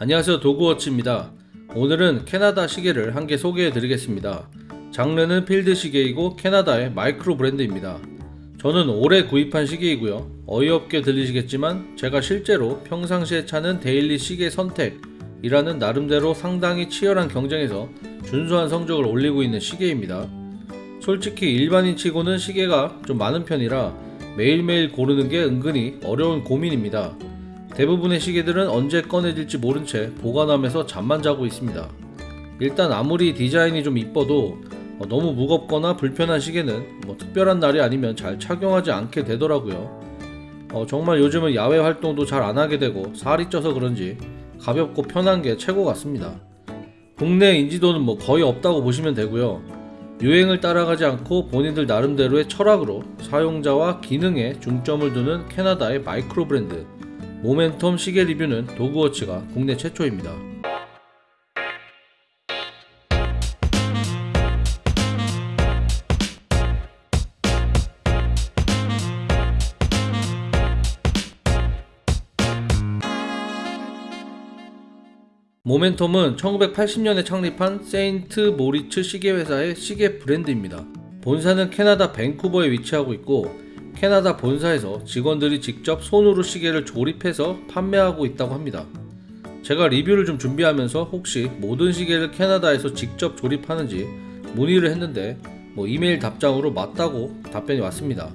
안녕하세요 도구워치입니다. 오늘은 캐나다 시계를 한 개 소개해 드리겠습니다. 장르는 필드 시계이고 캐나다의 마이크로 브랜드입니다. 저는 올해 구입한 시계이고요. 어이없게 들리시겠지만 제가 실제로 평상시에 차는 daily 시계 선택이라는 나름대로 상당히 치열한 경쟁에서 준수한 성적을 올리고 있는 시계입니다. 솔직히 일반인 치고는 시계가 좀 많은 편이라 매일매일 고르는 게 은근히 어려운 고민입니다. 대부분의 시계들은 언제 꺼내질지 모른 채 보관하면서 잠만 자고 있습니다. 일단 아무리 디자인이 좀 이뻐도 어, 너무 무겁거나 불편한 시계는 뭐 특별한 날이 아니면 잘 착용하지 않게 되더라고요. 어, 정말 요즘은 야외 활동도 잘 안 하게 되고 살이 쪄서 그런지 가볍고 편한 게 최고 같습니다. 국내 인지도는 뭐 거의 없다고 보시면 되고요. 유행을 따라가지 않고 본인들 나름대로의 철학으로 사용자와 기능에 중점을 두는 캐나다의 마이크로 브랜드 모멘텀 시계 리뷰는 도그워치가 국내 최초입니다. 모멘텀은 1980년에 창립한 세인트 모리츠 시계 회사의 시계 브랜드입니다. 본사는 캐나다 밴쿠버에 위치하고 있고 캐나다 본사에서 직원들이 직접 손으로 시계를 조립해서 판매하고 있다고 합니다. 제가 리뷰를 좀 준비하면서 혹시 모든 시계를 캐나다에서 직접 조립하는지 문의를 했는데 뭐 이메일 답장으로 맞다고 답변이 왔습니다.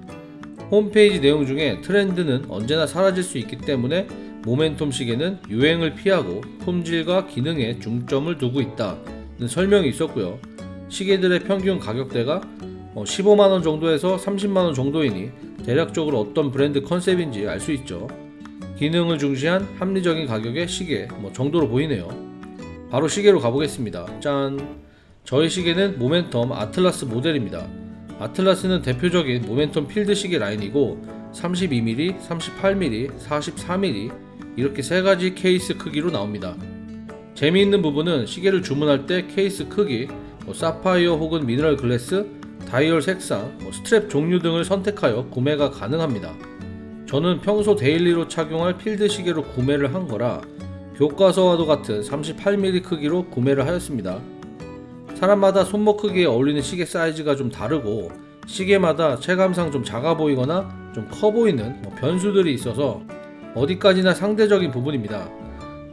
홈페이지 내용 중에 트렌드는 언제나 사라질 수 있기 때문에 모멘텀 시계는 유행을 피하고 품질과 기능에 중점을 두고 있다는 설명이 있었고요. 시계들의 평균 가격대가 15만원 정도에서 30만원 정도이니 대략적으로 어떤 브랜드 컨셉인지 알 수 있죠. 기능을 중시한 합리적인 가격의 시계 뭐 정도로 보이네요. 바로 시계로 가보겠습니다. 짠! 저희 시계는 모멘텀 아틀라스 모델입니다. 아틀라스는 대표적인 모멘텀 필드 시계 라인이고 32mm, 38mm, 44mm 이렇게 세 가지 케이스 크기로 나옵니다. 재미있는 부분은 시계를 주문할 때 케이스 크기, 뭐 사파이어 혹은 미네랄 glass, 다이얼 색상, 뭐 스트랩 종류 등을 선택하여 구매가 가능합니다. 저는 평소 daily로 착용할 필드 시계로 구매를 한 거라 교과서와도 같은 38mm 크기로 구매를 하였습니다. 사람마다 손목 크기에 어울리는 시계 사이즈가 좀 다르고 시계마다 체감상 좀 작아 보이거나 좀 커 보이는 뭐 변수들이 있어서 어디까지나 상대적인 부분입니다.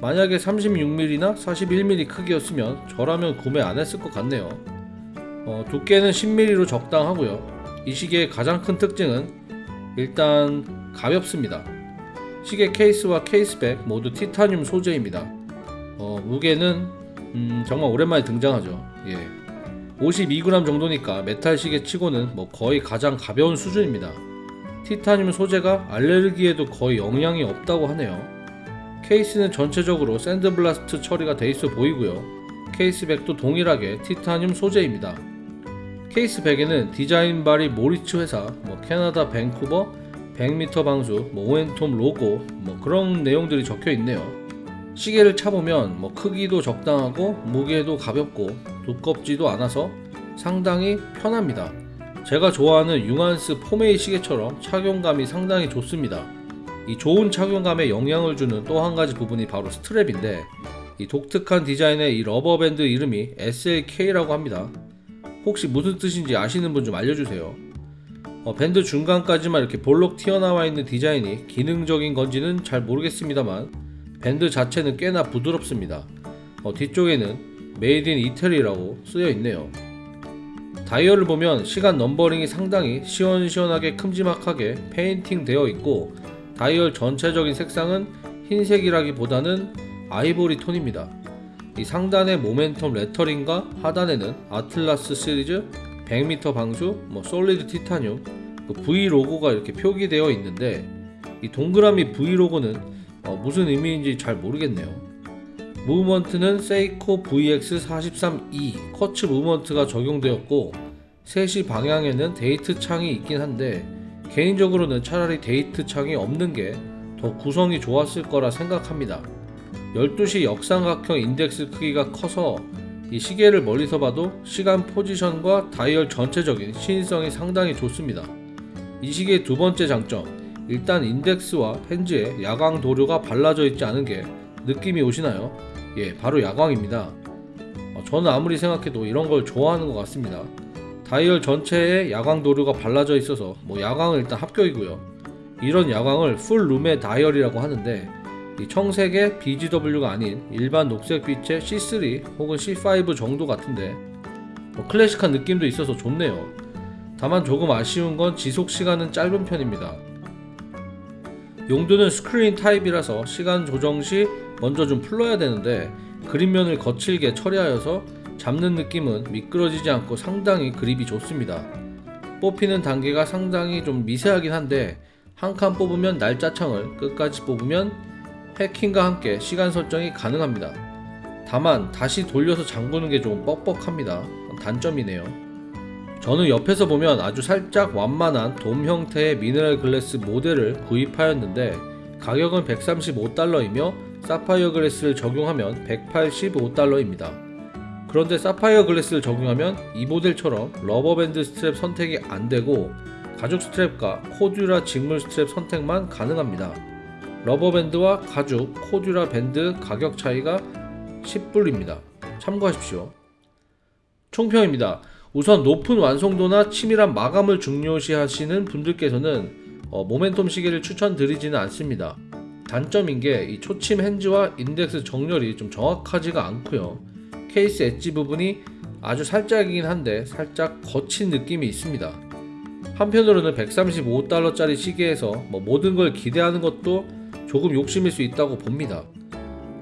만약에 36mm나 41mm 크기였으면 저라면 구매 안 했을 것 같네요. 어, 두께는 10mm로 적당하고요. 이 시계의 가장 큰 특징은 일단 가볍습니다. 시계 케이스와 case back 모두 티타늄 소재입니다. 어, 무게는 음, 정말 오랜만에 등장하죠. 예. 52g 정도니까 메탈 시계 치고는 뭐 거의 가장 가벼운 수준입니다. 티타늄 소재가 알레르기에도 거의 영향이 없다고 하네요. 케이스는 전체적으로 샌드블라스트 처리가 돼 있어 보이고요. case back도 동일하게 티타늄 소재입니다. case back에는 design by 모리츠 회사, 뭐 캐나다 밴쿠버, 100m 방수, 뭐 모멘텀 로고, 뭐 그런 내용들이 적혀 있네요. 시계를 차보면 뭐 크기도 적당하고 무게도 가볍고 두껍지도 않아서 상당히 편합니다. 제가 좋아하는 융한스 Form A 시계처럼 착용감이 상당히 좋습니다. 이 좋은 착용감에 영향을 주는 또 한 가지 부분이 바로 strap인데 이 독특한 디자인의 이 rubber band 이름이 SLK라고 합니다. 혹시 무슨 뜻인지 아시는 분 좀 알려주세요. 어, 밴드 중간까지만 이렇게 볼록 튀어나와 있는 디자인이 기능적인 건지는 잘 모르겠습니다만 밴드 자체는 꽤나 부드럽습니다. 어, 뒤쪽에는 made in 이태리라고 쓰여 있네요. 다이얼을 보면 시간 numbering이 상당히 시원시원하게 큼지막하게 페인팅 되어 있고 다이얼 전체적인 색상은 흰색이라기보다는 아이보리 톤입니다. 이 상단의 모멘텀 레터링과 하단에는 아틀라스 시리즈 100m 방수, 뭐 solid titanium, 그 V 로고가 이렇게 표기되어 있는데 이 동그라미 V 로고는 어 무슨 의미인지 잘 모르겠네요. movement는 세이코 VX43E quartz movement가 적용되었고 3시 방향에는 데이트 창이 있긴 한데 개인적으로는 차라리 데이트 창이 없는 게 더 구성이 좋았을 거라 생각합니다. 12시 역삼각형 인덱스 크기가 커서 이 시계를 멀리서 봐도 시간 포지션과 다이얼 전체적인 시인성이 상당히 좋습니다. 이 시계의 두 번째 장점, 일단 인덱스와 hands에 야광 도료가 발라져 있지 않은 게 느낌이 오시나요? 예, 바로 야광입니다. 어, 저는 아무리 생각해도 이런 걸 좋아하는 것 같습니다. 다이얼 전체에 야광 도료가 발라져 있어서 뭐 야광은 일단 합격이고요. 이런 야광을 full lume의 다이얼이라고 하는데 이 청색의 BGW가 아닌 일반 녹색 빛의 C3 혹은 C5 정도 같은데 뭐 클래식한 느낌도 있어서 좋네요. 다만 조금 아쉬운 건 지속 시간은 짧은 편입니다. 용도는 스크린 타입이라서 시간 조정 시 먼저 좀 풀러야 되는데 그립면을 거칠게 처리하여서 잡는 느낌은 미끄러지지 않고 상당히 그립이 좋습니다. 뽑히는 단계가 상당히 좀 미세하긴 한데 한 칸 뽑으면 날짜창을 끝까지 뽑으면 해킹과 함께 시간 설정이 가능합니다. 다만 다시 돌려서 잠그는 게 좀 뻑뻑합니다. 단점이네요. 저는 옆에서 보면 아주 살짝 완만한 돔 형태의 미네랄 glass 모델을 구입하였는데 가격은 135달러이며 사파이어 glass를 적용하면 185달러입니다. 그런데 사파이어 glass를 적용하면 이 모델처럼 rubber band strap 선택이 안되고 가죽 strap과 코듀라 직물 스트랩 선택만 가능합니다. rubber band와 가죽, 코듀라 밴드 가격 차이가 10불입니다. 참고하십시오. 총평입니다. 우선 높은 완성도나 치밀한 마감을 중요시 하시는 분들께서는 어, 모멘텀 시계를 추천드리지는 않습니다. 단점인 게 이 초침 hands와 인덱스 정렬이 좀 정확하지가 않고요. 케이스 엣지 부분이 아주 살짝이긴 한데 살짝 거친 느낌이 있습니다. 한편으로는 135달러짜리 시계에서 뭐 모든 걸 기대하는 것도 조금 욕심일 수 있다고 봅니다.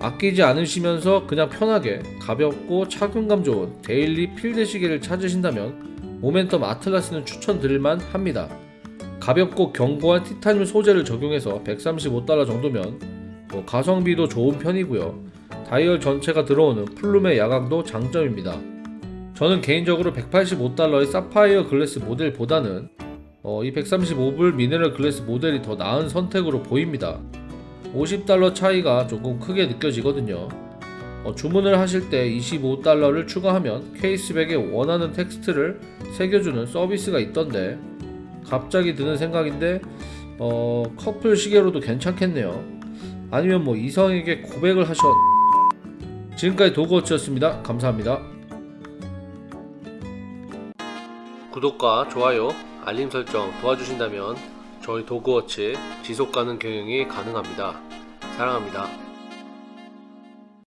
아끼지 않으시면서 그냥 편하게 가볍고 착용감 좋은 daily 필드 시계를 찾으신다면 모멘텀 아틀라스는 추천드릴만 합니다. 가볍고 견고한 티타늄 소재를 적용해서 135달러 정도면 뭐 가성비도 좋은 편이고요. 다이얼 전체가 들어오는 full lume의 야광도 장점입니다. 저는 개인적으로 185달러의 사파이어 glass 모델보다는 어, 이 135불 미네랄 glass 모델이 더 나은 선택으로 보입니다. 50달러 차이가 조금 크게 느껴지거든요. 어, 주문을 하실 때 25달러를 추가하면 caseback에 원하는 텍스트를 새겨주는 서비스가 있던데 갑자기 드는 생각인데 어, 커플 시계로도 괜찮겠네요. 아니면 뭐 이성에게 고백을 하셨. 지금까지 도그워치였습니다. 감사합니다. 구독과 좋아요, 알림 설정 도와주신다면 저희 도그워치 지속 가능 경영이 가능합니다. 사랑합니다.